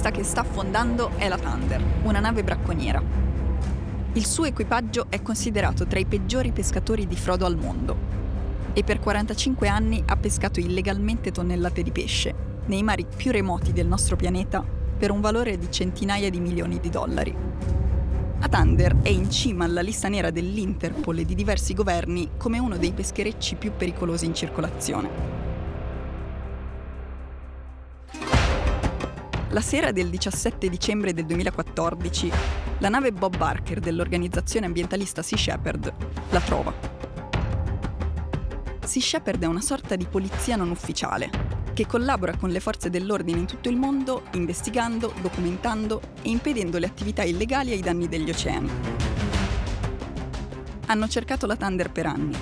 Questa che sta affondando è la Thunder, una nave bracconiera. Il suo equipaggio è considerato tra i peggiori pescatori di frodo al mondo e per 45 anni ha pescato illegalmente tonnellate di pesce nei mari più remoti del nostro pianeta per un valore di centinaia di milioni di dollari. La Thunder è in cima alla lista nera dell'Interpol e di diversi governi come uno dei pescherecci più pericolosi in circolazione. La sera del 17 dicembre del 2014, la nave Bob Barker dell'organizzazione ambientalista Sea Shepherd la trova. Sea Shepherd è una sorta di polizia non ufficiale che collabora con le forze dell'ordine in tutto il mondo investigando, documentando e impedendo le attività illegali ai danni degli oceani. Hanno cercato la Thunder per anni.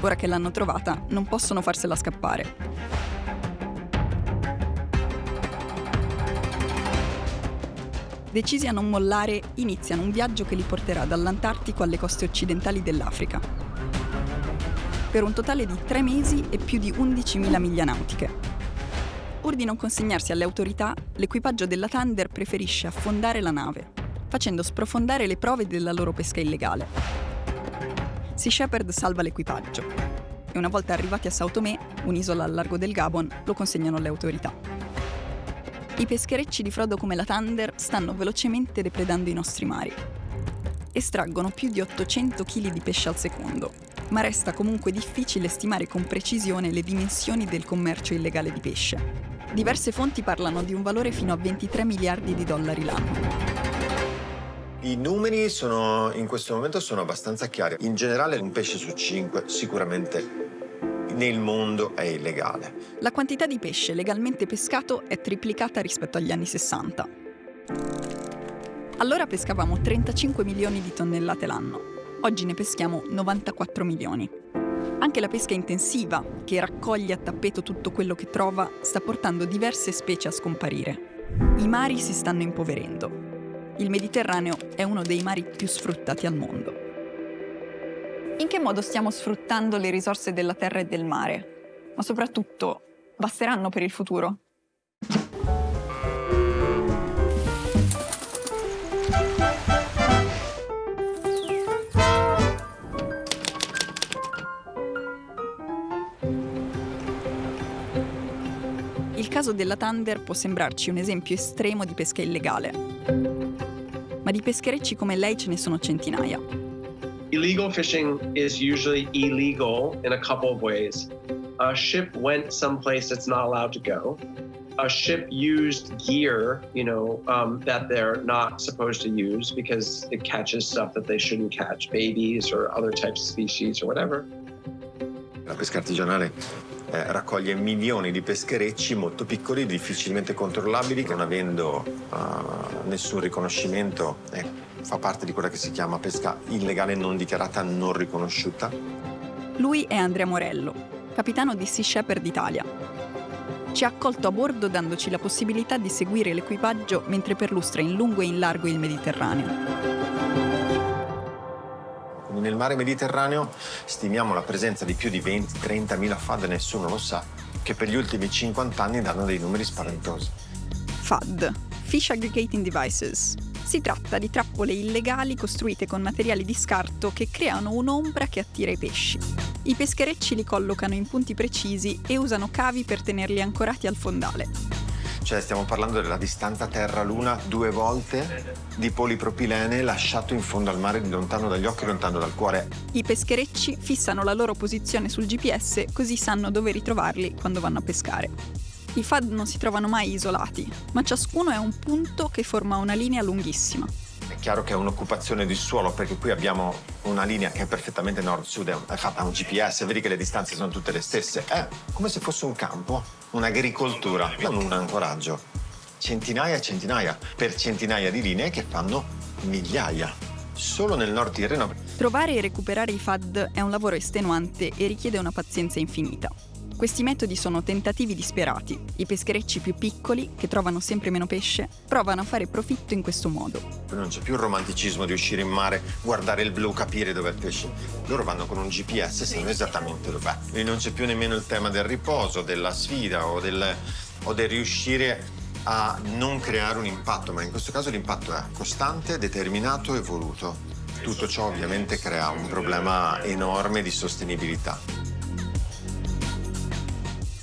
Ora che l'hanno trovata, non possono farsela scappare decisi a non mollare, iniziano un viaggio che li porterà dall'Antartico alle coste occidentali dell'Africa. Per un totale di tre mesi e più di 11.000 miglia nautiche. Pur di non consegnarsi alle autorità, l'equipaggio della Thunder preferisce affondare la nave, facendo sprofondare le prove della loro pesca illegale. Sea Shepherd salva l'equipaggio e una volta arrivati a Sao Tomé, un'isola al largo del Gabon, lo consegnano alle autorità. I pescherecci di frodo come la Thunder stanno velocemente depredando i nostri mari. Estraggono più di 800 kg di pesce al secondo, ma resta comunque difficile stimare con precisione le dimensioni del commercio illegale di pesce. Diverse fonti parlano di un valore fino a 23 miliardi di dollari l'anno. I numeri sono, in questo momento sono abbastanza chiari. In generale un pesce su cinque sicuramente nel mondo è illegale. La quantità di pesce legalmente pescato è triplicata rispetto agli anni 60. Allora pescavamo 35 milioni di tonnellate l'anno. Oggi ne peschiamo 94 milioni. Anche la pesca intensiva, che raccoglie a tappeto tutto quello che trova, sta portando diverse specie a scomparire. I mari si stanno impoverendo. Il Mediterraneo è uno dei mari più sfruttati al mondo. In che modo stiamo sfruttando le risorse della terra e del mare? Ma soprattutto, basteranno per il futuro? Il caso della Thunder può sembrarci un esempio estremo di pesca illegale, ma di pescherecci come lei ce ne sono centinaia. Illegal fishing is usually illegal in a couple of ways. A ship went someplace that's not allowed to go. A ship used gear, you know, um, that they're not supposed to use because it catches stuff that they shouldn't catch, babies or other types of species or whatever. La pesca artigianale eh, raccoglie milioni di pescherecci molto piccoli, difficilmente controllabili, non avendo uh, nessun riconoscimento eh, fa parte di quella che si chiama pesca illegale non dichiarata, non riconosciuta. Lui è Andrea Morello, capitano di Sea Shepherd Italia. Ci ha accolto a bordo dandoci la possibilità di seguire l'equipaggio mentre perlustra in lungo e in largo il Mediterraneo. Nel mare Mediterraneo stimiamo la presenza di più di 20-30 mila FAD, nessuno lo sa, che per gli ultimi 50 anni danno dei numeri spaventosi. FAD, Fish Aggregating Devices, si tratta di trappole illegali costruite con materiali di scarto che creano un'ombra che attira i pesci. I pescherecci li collocano in punti precisi e usano cavi per tenerli ancorati al fondale. Cioè stiamo parlando della distanza Terra-Luna due volte di polipropilene lasciato in fondo al mare lontano dagli occhi, lontano dal cuore. I pescherecci fissano la loro posizione sul GPS così sanno dove ritrovarli quando vanno a pescare. I FAD non si trovano mai isolati, ma ciascuno è un punto che forma una linea lunghissima. È chiaro che è un'occupazione di suolo perché qui abbiamo una linea che è perfettamente nord-sud, è fatta un GPS, vedi che le distanze sono tutte le stesse. È come se fosse un campo, un'agricoltura, non un ancoraggio. Centinaia e centinaia, per centinaia di linee che fanno migliaia solo nel nord Tirreno. Trovare e recuperare i FAD è un lavoro estenuante e richiede una pazienza infinita. Questi metodi sono tentativi disperati. I pescherecci più piccoli, che trovano sempre meno pesce, provano a fare profitto in questo modo. Non c'è più il romanticismo di uscire in mare, guardare il blu, capire dove è il pesce. Loro vanno con un GPS e sanno esattamente dov'è. E non c'è più nemmeno il tema del riposo, della sfida o del, o del riuscire a non creare un impatto, ma in questo caso l'impatto è costante, determinato e voluto. Tutto ciò ovviamente crea un problema enorme di sostenibilità.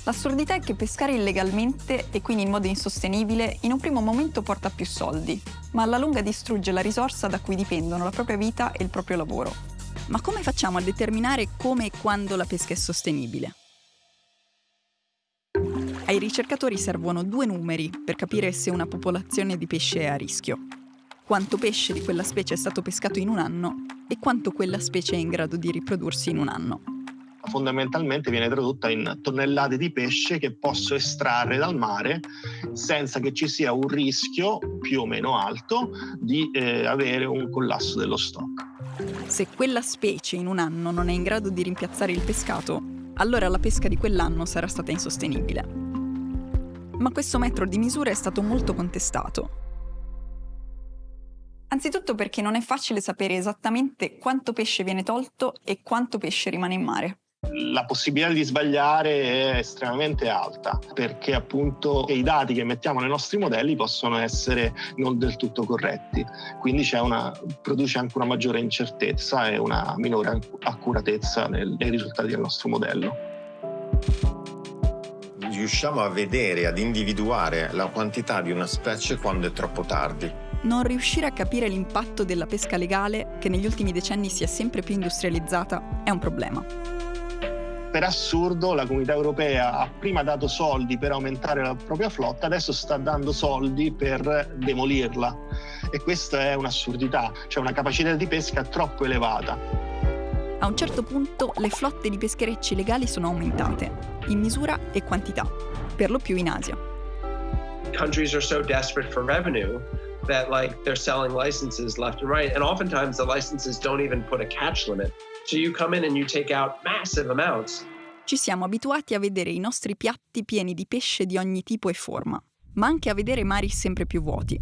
L'assurdità è che pescare illegalmente e quindi in modo insostenibile in un primo momento porta più soldi, ma alla lunga distrugge la risorsa da cui dipendono la propria vita e il proprio lavoro. Ma come facciamo a determinare come e quando la pesca è sostenibile? Ai ricercatori servono due numeri per capire se una popolazione di pesce è a rischio. Quanto pesce di quella specie è stato pescato in un anno e quanto quella specie è in grado di riprodursi in un anno fondamentalmente viene tradotta in tonnellate di pesce che posso estrarre dal mare senza che ci sia un rischio più o meno alto di eh, avere un collasso dello stock. Se quella specie in un anno non è in grado di rimpiazzare il pescato, allora la pesca di quell'anno sarà stata insostenibile. Ma questo metro di misura è stato molto contestato. Anzitutto perché non è facile sapere esattamente quanto pesce viene tolto e quanto pesce rimane in mare la possibilità di sbagliare è estremamente alta perché appunto i dati che mettiamo nei nostri modelli possono essere non del tutto corretti, quindi una, produce anche una maggiore incertezza e una minore accuratezza nel, nei risultati del nostro modello. Riusciamo a vedere, ad individuare la quantità di una specie quando è troppo tardi. Non riuscire a capire l'impatto della pesca legale, che negli ultimi decenni si è sempre più industrializzata, è un problema per assurdo la comunità europea ha prima dato soldi per aumentare la propria flotta, adesso sta dando soldi per demolirla. E questa è un'assurdità, cioè una capacità di pesca troppo elevata. A un certo punto le flotte di pescherecci legali sono aumentate, in misura e quantità, per lo più in Asia. Countries are so desperate for revenue that like they're selling licenses left and right and oftentimes the licenses don't even put a catch limit So you come in and you take out massive amounts. Ci siamo abituati a vedere i nostri piatti pieni di pesce di ogni tipo e forma, ma anche a vedere mari sempre più vuoti.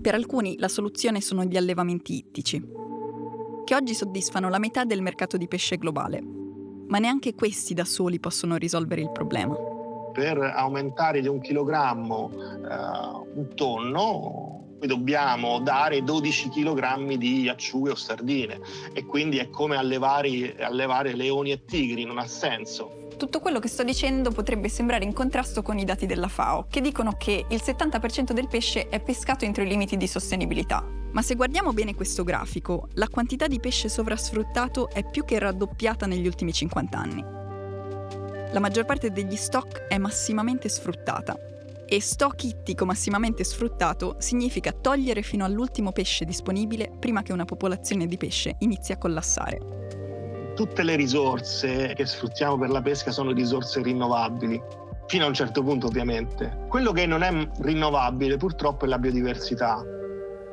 Per alcuni la soluzione sono gli allevamenti ittici, che oggi soddisfano la metà del mercato di pesce globale, ma neanche questi da soli possono risolvere il problema. Per aumentare di un chilogrammo eh, un tonno dobbiamo dare 12 kg di acciughe o sardine e quindi è come allevare, allevare leoni e tigri, non ha senso. Tutto quello che sto dicendo potrebbe sembrare in contrasto con i dati della FAO, che dicono che il 70% del pesce è pescato entro i limiti di sostenibilità. Ma se guardiamo bene questo grafico, la quantità di pesce sovrasfruttato è più che raddoppiata negli ultimi 50 anni. La maggior parte degli stock è massimamente sfruttata e stock ittico massimamente sfruttato significa togliere fino all'ultimo pesce disponibile prima che una popolazione di pesce inizi a collassare. Tutte le risorse che sfruttiamo per la pesca sono risorse rinnovabili, fino a un certo punto ovviamente. Quello che non è rinnovabile purtroppo è la biodiversità.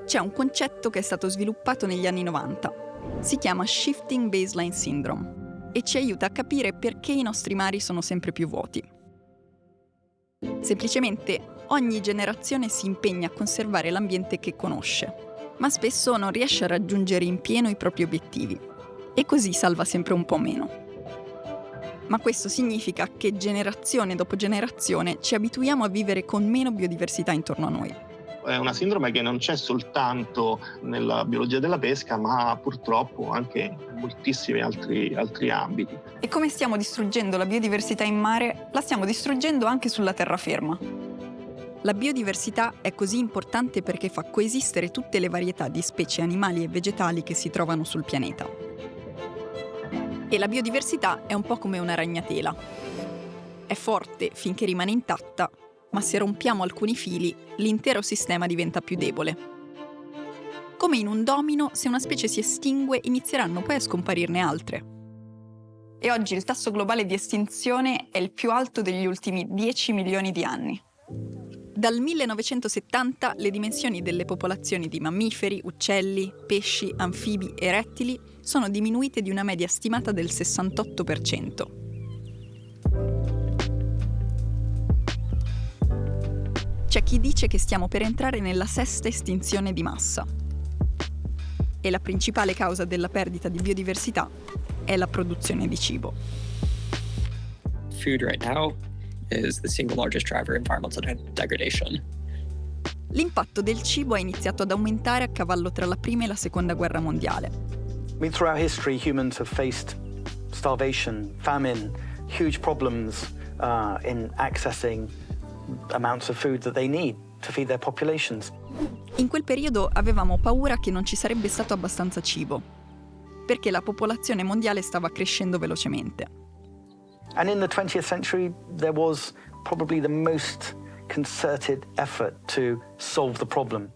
C'è un concetto che è stato sviluppato negli anni 90. Si chiama Shifting Baseline Syndrome e ci aiuta a capire perché i nostri mari sono sempre più vuoti. Semplicemente ogni generazione si impegna a conservare l'ambiente che conosce, ma spesso non riesce a raggiungere in pieno i propri obiettivi e così salva sempre un po' meno. Ma questo significa che generazione dopo generazione ci abituiamo a vivere con meno biodiversità intorno a noi è una sindrome che non c'è soltanto nella biologia della pesca, ma purtroppo anche in moltissimi altri, altri ambiti. E come stiamo distruggendo la biodiversità in mare, la stiamo distruggendo anche sulla terraferma. La biodiversità è così importante perché fa coesistere tutte le varietà di specie animali e vegetali che si trovano sul pianeta. E la biodiversità è un po' come una ragnatela. È forte finché rimane intatta, ma se rompiamo alcuni fili, l'intero sistema diventa più debole. Come in un domino, se una specie si estingue, inizieranno poi a scomparirne altre. E oggi il tasso globale di estinzione è il più alto degli ultimi 10 milioni di anni. Dal 1970 le dimensioni delle popolazioni di mammiferi, uccelli, pesci, anfibi e rettili sono diminuite di una media stimata del 68%. C'è chi dice che stiamo per entrare nella sesta estinzione di massa. E la principale causa della perdita di biodiversità è la produzione di cibo. Food right now is the single largest driver of environmental degradation. L'impatto del cibo ha iniziato ad aumentare a cavallo tra la prima e la seconda guerra mondiale. I mean, throughout history, humans have faced starvation, famine, huge problems uh, in accessing amounts of food that they need to feed their populations. In quel periodo avevamo paura che non ci sarebbe stato abbastanza cibo, perché la popolazione mondiale stava crescendo velocemente. And in the 20th century, there was probably the most concerted effort to solve the problem.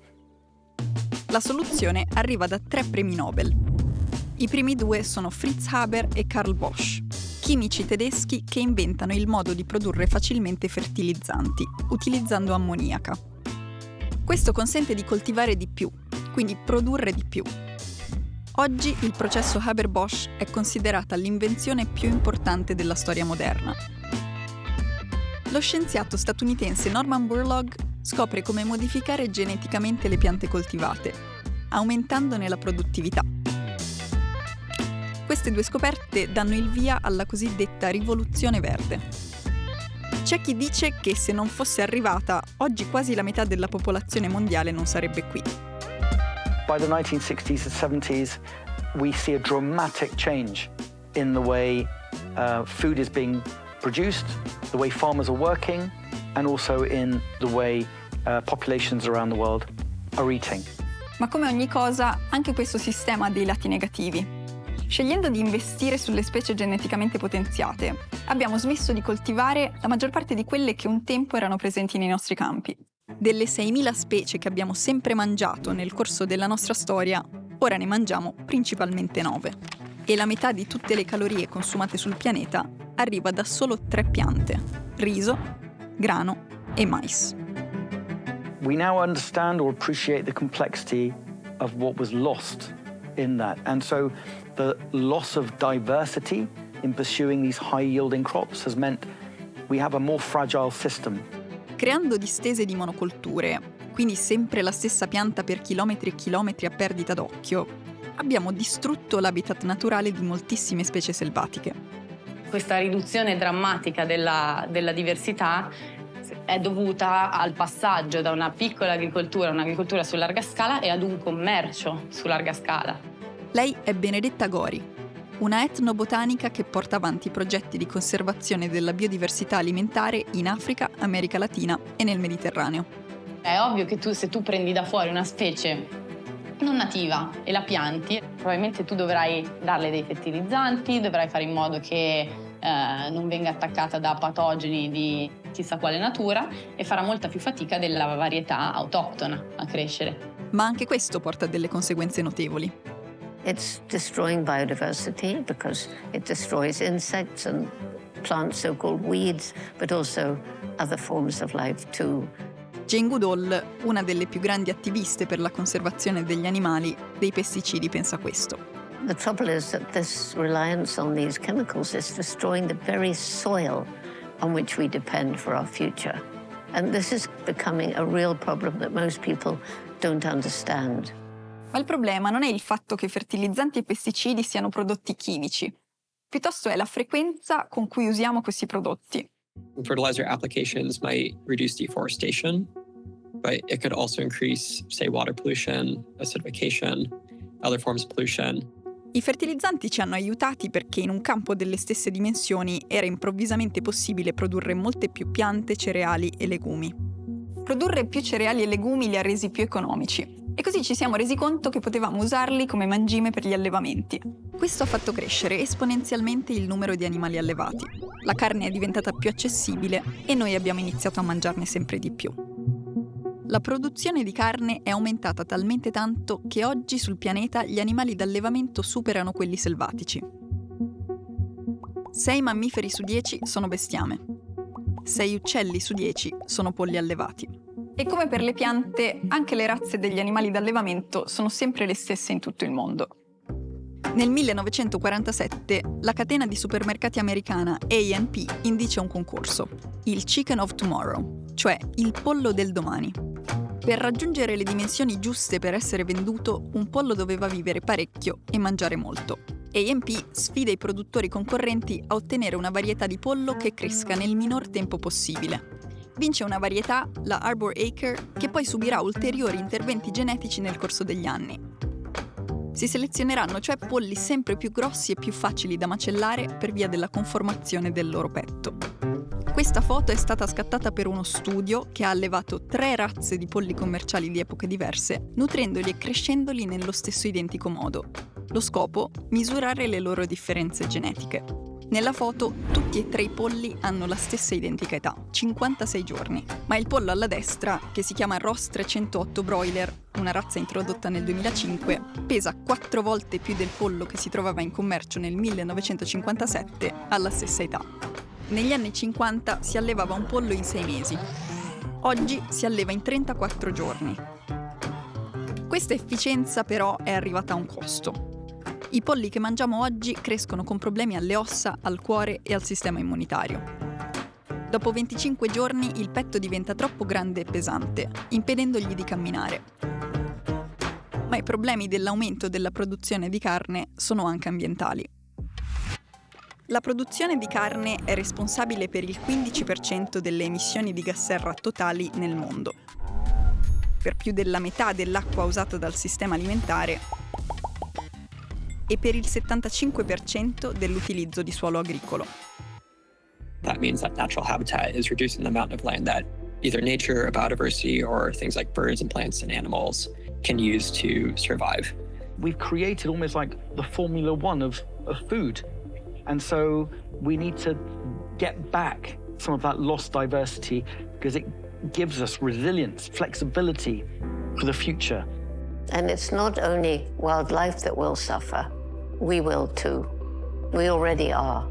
La soluzione arriva da tre premi Nobel. I primi due sono Fritz Haber e Karl Bosch, chimici tedeschi che inventano il modo di produrre facilmente fertilizzanti, utilizzando ammoniaca. Questo consente di coltivare di più, quindi produrre di più. Oggi il processo Haber-Bosch è considerata l'invenzione più importante della storia moderna. Lo scienziato statunitense Norman Borlaug scopre come modificare geneticamente le piante coltivate, aumentandone la produttività. Queste due scoperte danno il via alla cosiddetta rivoluzione verde. C'è chi dice che se non fosse arrivata, oggi quasi la metà della popolazione mondiale non sarebbe qui. By the 1960s and 70s, we see a dramatic change in the way uh, food is being produced, the way farmers are working, and also in the way uh, populations around the world are eating. Ma come ogni cosa, anche questo sistema ha dei lati negativi. Scegliendo di investire sulle specie geneticamente potenziate, abbiamo smesso di coltivare la maggior parte di quelle che un tempo erano presenti nei nostri campi. Delle 6.000 specie che abbiamo sempre mangiato nel corso della nostra storia, ora ne mangiamo principalmente 9. E la metà di tutte le calorie consumate sul pianeta arriva da solo tre piante, riso, grano e mais. We now understand or appreciate the complexity of what was lost in that. And so the loss of diversity in pursuing these high-yielding crops has meant we have a more fragile system. Creando distese di monocolture, quindi sempre la stessa pianta per chilometri e chilometri a perdita d'occhio, abbiamo distrutto l'habitat naturale di moltissime specie selvatiche. Questa riduzione drammatica della, della diversità è dovuta al passaggio da una piccola agricoltura, un'agricoltura su larga scala, e ad un commercio su larga scala. Lei è Benedetta Gori, una etnobotanica che porta avanti progetti di conservazione della biodiversità alimentare in Africa, America Latina e nel Mediterraneo. È ovvio che tu, se tu prendi da fuori una specie non nativa e la pianti, probabilmente tu dovrai darle dei fertilizzanti, dovrai fare in modo che eh, non venga attaccata da patogeni di chissà quale natura e farà molta più fatica della varietà autoctona a crescere. Ma anche questo porta a delle conseguenze notevoli. It's destroying biodiversity because it destroys insects and plants, so-called weeds, but also other forms of life too. Jane Goodall, una delle più grandi attiviste per la conservazione degli animali, dei pesticidi, pensa questo. The trouble is that this reliance on these chemicals is destroying the very soil on which we depend for our future. And this is becoming a real problem that most people don't understand. Ma il problema non è il fatto che fertilizzanti e pesticidi siano prodotti chimici, piuttosto è la frequenza con cui usiamo questi prodotti. Fertilizer applications might reduce deforestation, but it could also increase, say, water pollution, acidification, other forms of pollution. I fertilizzanti ci hanno aiutati perché in un campo delle stesse dimensioni era improvvisamente possibile produrre molte più piante, cereali e legumi. Produrre più cereali e legumi li ha resi più economici, e così ci siamo resi conto che potevamo usarli come mangime per gli allevamenti. Questo ha fatto crescere esponenzialmente il numero di animali allevati. La carne è diventata più accessibile e noi abbiamo iniziato a mangiarne sempre di più. La produzione di carne è aumentata talmente tanto che oggi sul pianeta gli animali d'allevamento superano quelli selvatici. 6 mammiferi su 10 sono bestiame. 6 uccelli su 10 sono polli allevati. E come per le piante, anche le razze degli animali d'allevamento sono sempre le stesse in tutto il mondo. Nel 1947 la catena di supermercati americana A&P indice un concorso, il Chicken of Tomorrow, cioè il pollo del domani. Per raggiungere le dimensioni giuste per essere venduto, un pollo doveva vivere parecchio e mangiare molto. AMP sfida i produttori concorrenti a ottenere una varietà di pollo che cresca nel minor tempo possibile. Vince una varietà, la Arbor Acre, che poi subirà ulteriori interventi genetici nel corso degli anni. Si selezioneranno cioè polli sempre più grossi e più facili da macellare per via della conformazione del loro petto. Questa foto è stata scattata per uno studio che ha allevato tre razze di polli commerciali di epoche diverse, nutrendoli e crescendoli nello stesso identico modo, lo scopo? Misurare le loro differenze genetiche. Nella foto tutti e tre i polli hanno la stessa identica età, 56 giorni, ma il pollo alla destra, che si chiama Ross 308 Broiler, una razza introdotta nel 2005, pesa quattro volte più del pollo che si trovava in commercio nel 1957 alla stessa età. Negli anni 50 si allevava un pollo in sei mesi. Oggi si alleva in 34 giorni. Questa efficienza però è arrivata a un costo. I polli che mangiamo oggi crescono con problemi alle ossa, al cuore e al sistema immunitario. Dopo 25 giorni il petto diventa troppo grande e pesante, impedendogli di camminare. Ma i problemi dell'aumento della produzione di carne sono anche ambientali. La produzione di carne è responsabile per il 15% delle emissioni di gas serra totali nel mondo. Per più della metà dell'acqua usata dal sistema alimentare e per il 75% dell'utilizzo di suolo agricolo. That means that natural habitat is reducing the amount of land that either nature, biodiversity, or things like birds and plants and animals can use to survive. We've created almost like the Formula One of, of food. And so we need to get back some of that lost diversity because it gives us resilience, flexibility for the future. And it's not only wildlife that will suffer, we will too. We already are.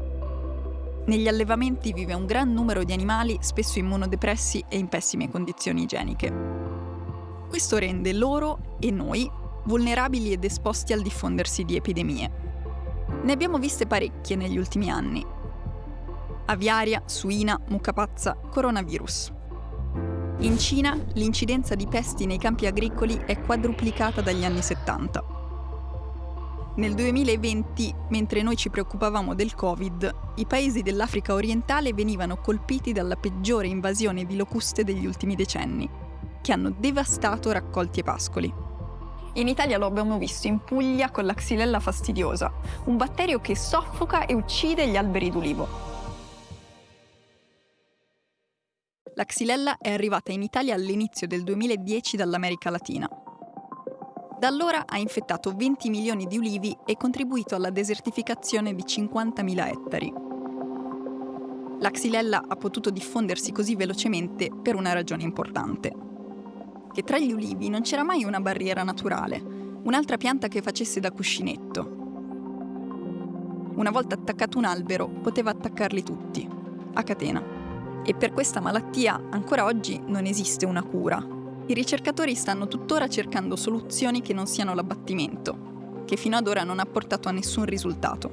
Negli allevamenti vive un gran numero di animali, spesso immunodepressi e in pessime condizioni igieniche. Questo rende loro e noi vulnerabili ed esposti al diffondersi di epidemie. Ne abbiamo viste parecchie negli ultimi anni. Aviaria, suina, mucca pazza, coronavirus. In Cina l'incidenza di pesti nei campi agricoli è quadruplicata dagli anni 70. Nel 2020, mentre noi ci preoccupavamo del Covid, i paesi dell'Africa orientale venivano colpiti dalla peggiore invasione di locuste degli ultimi decenni, che hanno devastato raccolti e pascoli. In Italia lo abbiamo visto in Puglia con la xylella fastidiosa, un batterio che soffoca e uccide gli alberi d'ulivo. La xylella è arrivata in Italia all'inizio del 2010 dall'America Latina da allora ha infettato 20 milioni di ulivi e contribuito alla desertificazione di 50.000 ettari. La xylella ha potuto diffondersi così velocemente per una ragione importante. Che tra gli ulivi non c'era mai una barriera naturale, un'altra pianta che facesse da cuscinetto. Una volta attaccato un albero, poteva attaccarli tutti, a catena. E per questa malattia ancora oggi non esiste una cura, i ricercatori stanno tuttora cercando soluzioni che non siano l'abbattimento, che fino ad ora non ha portato a nessun risultato.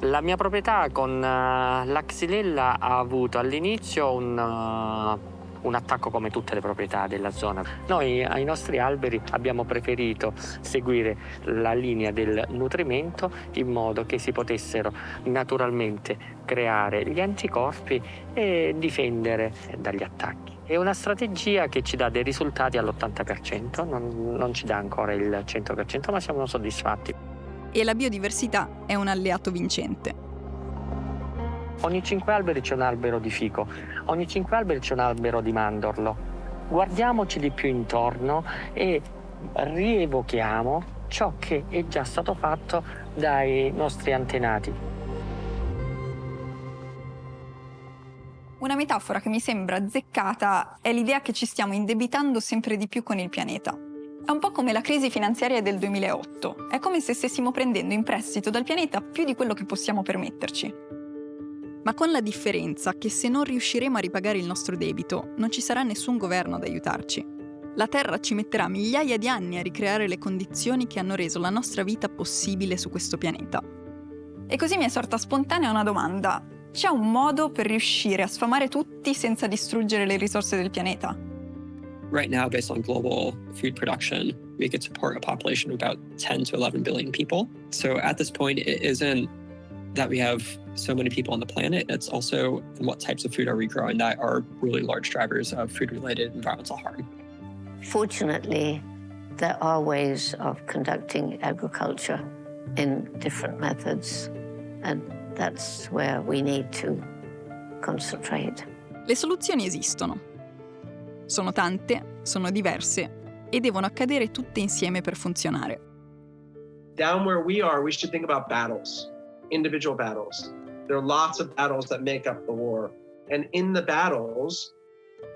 La mia proprietà con uh, la xylella ha avuto all'inizio un, uh, un, attacco come tutte le proprietà della zona. Noi ai nostri alberi abbiamo preferito seguire la linea del nutrimento in modo che si potessero naturalmente creare gli anticorpi e difendere dagli attacchi. È una strategia che ci dà dei risultati all'80%, non, non ci dà ancora il 100%, ma siamo soddisfatti. E la biodiversità è un alleato vincente. Ogni 5 alberi c'è un albero di fico, ogni 5 alberi c'è un albero di mandorlo. Guardiamoci di più intorno e rievochiamo ciò che è già stato fatto dai nostri antenati. Una metafora che mi sembra azzeccata è l'idea che ci stiamo indebitando sempre di più con il pianeta. È un po' come la crisi finanziaria del 2008. È come se stessimo prendendo in prestito dal pianeta più di quello che possiamo permetterci. Ma con la differenza che se non riusciremo a ripagare il nostro debito, non ci sarà nessun governo ad aiutarci. La Terra ci metterà migliaia di anni a ricreare le condizioni che hanno reso la nostra vita possibile su questo pianeta. E così mi è sorta spontanea una domanda. C'è un modo per riuscire a sfamare tutti senza distruggere le risorse del pianeta? Right now, based on global food production, we could support a population of about 10 to 11 billion people. So at this point, it isn't that we have so many people on the planet, it's also what types of food are we growing that are really large drivers of food-related environmental harm. Fortunately, there are ways of conducting agriculture in different methods, and that's where we need to concentrate. Le soluzioni esistono. Sono tante, sono diverse e devono accadere tutte insieme per funzionare. Down where we are, we should think about battles, individual battles. There are lots of battles that make up the war. And in the battles,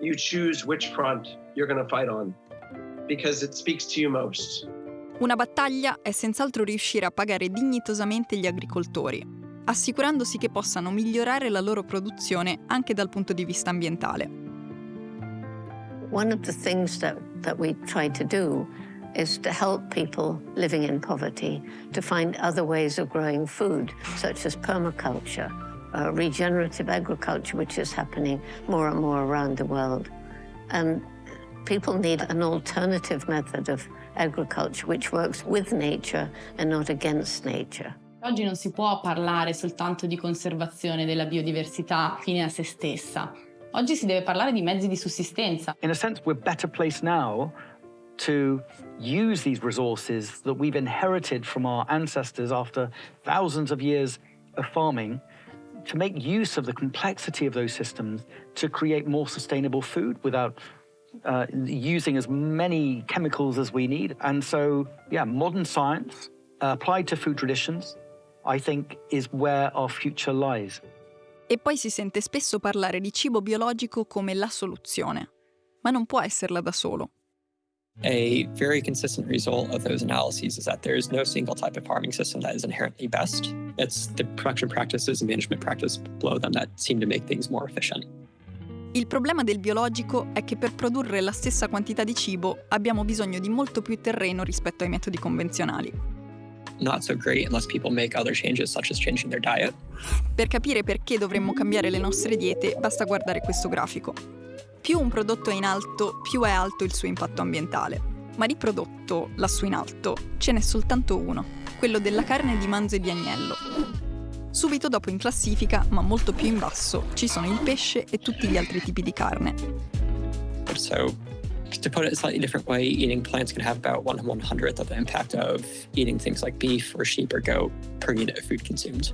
you choose which front you're going to fight on because it speaks to you most. Una battaglia è senz'altro riuscire a pagare dignitosamente gli agricoltori, assicurandosi che possano migliorare la loro produzione anche dal punto di vista ambientale. One of the things that, that we try to do is to help people living in poverty to find other ways of growing food, such as permaculture, uh, regenerative agriculture, which is happening more and more around the world. And people need an alternative method of agriculture which works with nature and not against nature. Oggi non si può parlare soltanto di conservazione della biodiversità fine a se stessa. Oggi si deve parlare di mezzi di sussistenza. In a sense, we're better placed now to use these resources that we've inherited from our ancestors after thousands of years of farming to make use of the complexity of those systems to create more sustainable food without uh, using as many chemicals as we need. And so, yeah, modern science uh, applied to food traditions, I think, is where our future lies. E poi si sente spesso parlare di cibo biologico come la soluzione, ma non può esserla da solo. A very consistent result of those analyses is that there is no single type of farming system that is inherently best. It's the production practices and management practices below them that seem to make things more efficient. Il problema del biologico è che per produrre la stessa quantità di cibo abbiamo bisogno di molto più terreno rispetto ai metodi convenzionali. Not so great unless people make other changes, such as changing their diet. Per capire perché dovremmo cambiare le nostre diete basta guardare questo grafico. Più un prodotto è in alto, più è alto il suo impatto ambientale. Ma di prodotto, lassù in alto, ce n'è soltanto uno, quello della carne di manzo e di agnello. Subito dopo in classifica, ma molto più in basso, ci sono il pesce e tutti gli altri tipi di carne. So, to put it a slightly different way, eating plants can have about one one hundredth of the impact of eating things like beef or sheep or goat per unit of food consumed.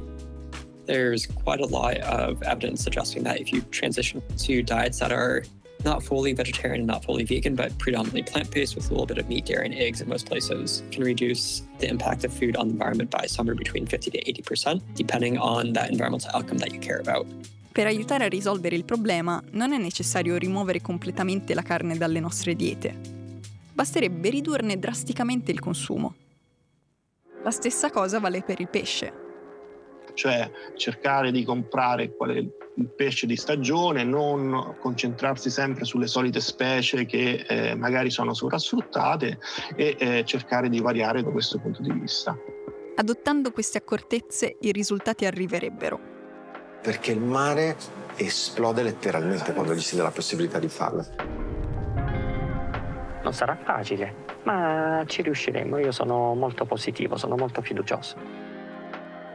There's quite a lot of evidence suggesting that if you transition to diets that are not fully vegetarian and not fully vegan, but predominantly plant-based with a little bit of meat, dairy, and eggs in most places, can reduce the impact of food on the environment by somewhere between 50 to 80%, depending on that environmental outcome that you care about. Per aiutare a risolvere il problema non è necessario rimuovere completamente la carne dalle nostre diete. Basterebbe ridurne drasticamente il consumo. La stessa cosa vale per il pesce. Cioè cercare di comprare qual è il pesce di stagione, non concentrarsi sempre sulle solite specie che eh, magari sono sovrasfruttate e eh, cercare di variare da questo punto di vista. Adottando queste accortezze i risultati arriverebbero. Perché il mare esplode letteralmente quando gli si dà la possibilità di farlo. Non sarà facile, ma ci riusciremo. Io sono molto positivo, sono molto fiducioso.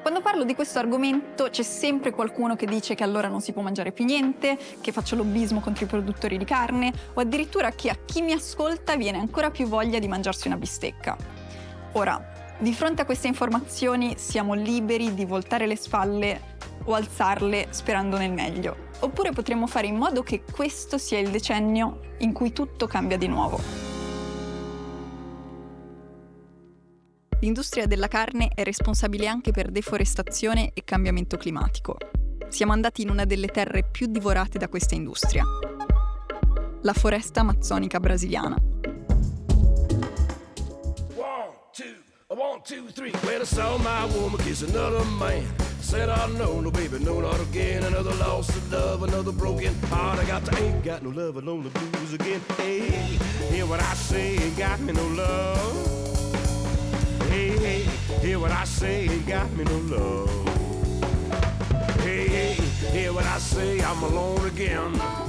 Quando parlo di questo argomento c'è sempre qualcuno che dice che allora non si può mangiare più niente, che faccio lobbismo contro i produttori di carne o addirittura che a chi mi ascolta viene ancora più voglia di mangiarsi una bistecca. Ora, di fronte a queste informazioni siamo liberi di voltare le spalle o alzarle sperando nel meglio. Oppure potremmo fare in modo che questo sia il decennio in cui tutto cambia di nuovo. L'industria della carne è responsabile anche per deforestazione e cambiamento climatico. Siamo andati in una delle terre più divorate da questa industria, la foresta amazzonica brasiliana. One, what I say, ain't got me no love. Hey, hey, hear what I say, ain't got me no love. Hey, hey, hear what I say, I'm alone again.